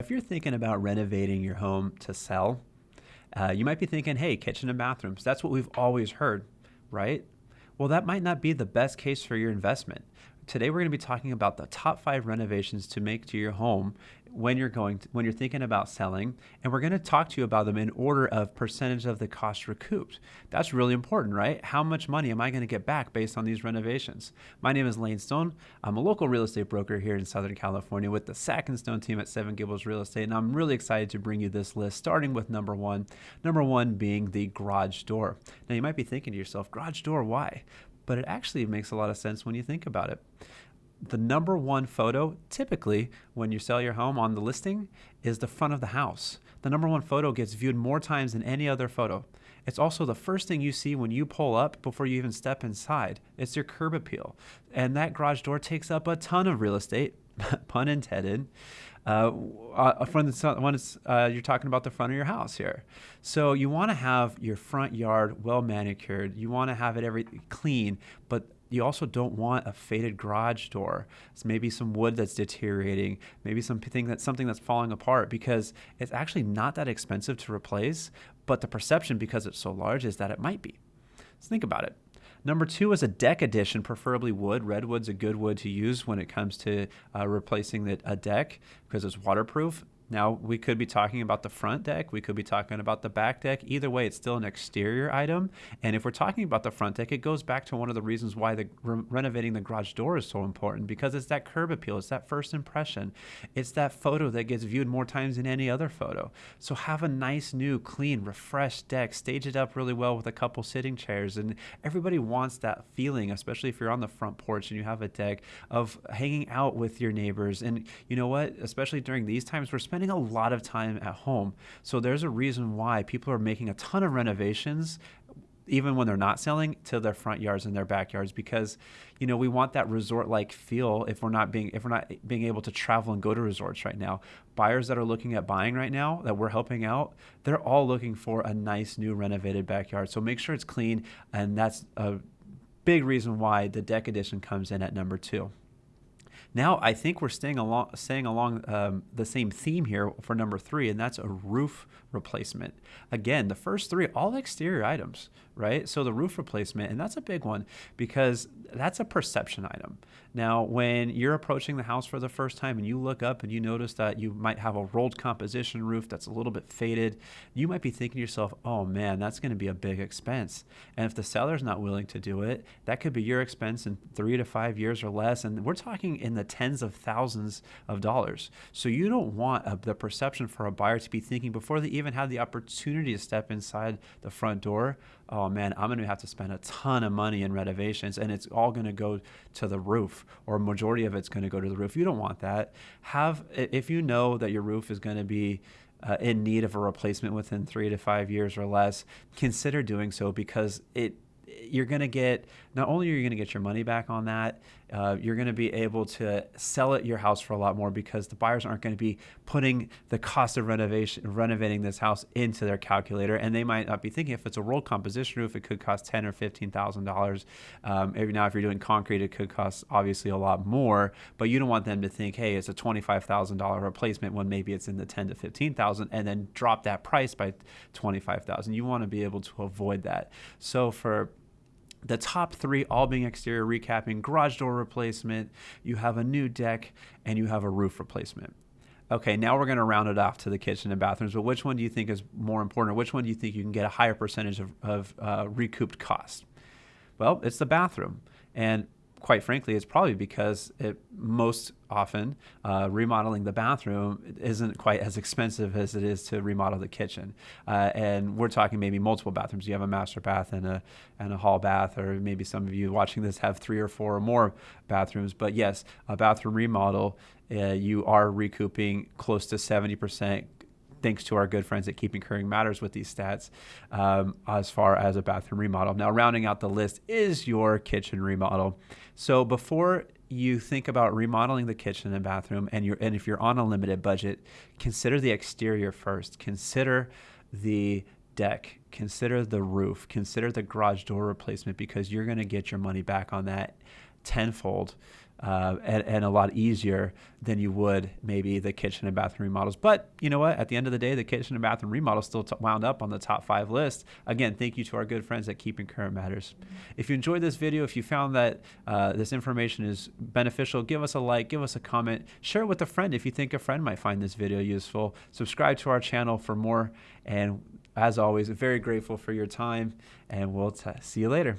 If you're thinking about renovating your home to sell, uh, you might be thinking, hey, kitchen and bathrooms, that's what we've always heard, right? Well, that might not be the best case for your investment. Today, we're going to be talking about the top five renovations to make to your home when you're going to, when you're thinking about selling and we're going to talk to you about them in order of percentage of the cost recouped. That's really important right? How much money am i going to get back based on these renovations? My name is lane stone. I'm a local real estate broker here in southern california with the sack and stone team at seven gables real estate and i'm really excited to bring you this list starting with number one. Number one being the garage door. Now you might be thinking to yourself garage door why? But it actually makes a lot of sense when you think about it the number one photo typically when you sell your home on the listing is the front of the house. The number one photo gets viewed more times than any other photo. It's also the first thing you see when you pull up before you even step inside. It's your curb appeal. And that garage door takes up a ton of real estate, pun intended. Uh, uh, from the when it's, uh, you're talking about the front of your house here. So you want to have your front yard well manicured. You want to have it every clean, but you also don't want a faded garage door. It's maybe some wood that's deteriorating, maybe something that's something that's falling apart because it's actually not that expensive to replace, but the perception because it's so large is that it might be. Let's think about it. Number two is a deck addition, preferably wood. Redwood's a good wood to use when it comes to uh, replacing the, a deck because it's waterproof. Now, we could be talking about the front deck, we could be talking about the back deck. Either way, it's still an exterior item. And if we're talking about the front deck, it goes back to one of the reasons why the re renovating the garage door is so important because it's that curb appeal, it's that first impression. It's that photo that gets viewed more times than any other photo. So have a nice, new, clean, refreshed deck, stage it up really well with a couple sitting chairs. And everybody wants that feeling, especially if you're on the front porch and you have a deck of hanging out with your neighbors. And you know what? Especially during these times, we're spending spending a lot of time at home. So there's a reason why people are making a ton of renovations even when they're not selling to their front yards and their backyards because you know we want that resort like feel if we're not being if we're not being able to travel and go to resorts right now. Buyers that are looking at buying right now that we're helping out they're all looking for a nice new renovated backyard. So make sure it's clean and that's a big reason why the deck edition comes in at number 2 now I think we're staying along, staying along um, the same theme here for number three, and that's a roof replacement. Again, the first three, all exterior items, right? So the roof replacement, and that's a big one because that's a perception item. Now, when you're approaching the house for the first time and you look up and you notice that you might have a rolled composition roof that's a little bit faded, you might be thinking to yourself, oh man, that's going to be a big expense. And if the seller's not willing to do it, that could be your expense in three to five years or less. And we're talking in the tens of thousands of dollars. So you don't want a, the perception for a buyer to be thinking before they even have the opportunity to step inside the front door, oh man, I'm going to have to spend a ton of money in renovations and it's all going to go to the roof or majority of it's going to go to the roof. You don't want that. Have if you know that your roof is going to be uh, in need of a replacement within three to five years or less, consider doing so because it you're going to get not only are you going to get your money back on that, uh, you're going to be able to sell it your house for a lot more because the buyers aren't going to be putting the cost of renovation renovating this house into their calculator, and they might not be thinking if it's a rolled composition roof, it could cost ten or fifteen thousand um, dollars. Now, if you're doing concrete, it could cost obviously a lot more, but you don't want them to think, hey, it's a twenty-five thousand dollar replacement when maybe it's in the ten to fifteen thousand, and then drop that price by twenty-five thousand. You want to be able to avoid that. So for the top three all being exterior recapping, garage door replacement, you have a new deck, and you have a roof replacement. Okay, now we're going to round it off to the kitchen and bathrooms, but which one do you think is more important, or which one do you think you can get a higher percentage of, of uh, recouped cost? Well, it's the bathroom. And quite frankly, it's probably because it most often uh, remodeling the bathroom isn't quite as expensive as it is to remodel the kitchen. Uh, and we're talking maybe multiple bathrooms. You have a master bath and a and a hall bath, or maybe some of you watching this have three or four or more bathrooms. But yes, a bathroom remodel, uh, you are recouping close to 70 percent thanks to our good friends at Keeping Current Matters with these stats um, as far as a bathroom remodel. Now, rounding out the list is your kitchen remodel. So before you think about remodeling the kitchen and bathroom, and you're and if you're on a limited budget, consider the exterior first. Consider the deck. Consider the roof. Consider the garage door replacement because you're going to get your money back on that tenfold uh, and, and, a lot easier than you would maybe the kitchen and bathroom remodels. But you know what? At the end of the day, the kitchen and bathroom remodels still t- wound up on the top five list. Again, thank you to our good friends at Keeping Current Matters. If you enjoyed this video, if you found that uh, this information is beneficial, give us a like, give us a comment, share it with a friend if you think a friend might find this video useful. Subscribe to our channel for more. And as always, very grateful for your time, and we'll t- see you later.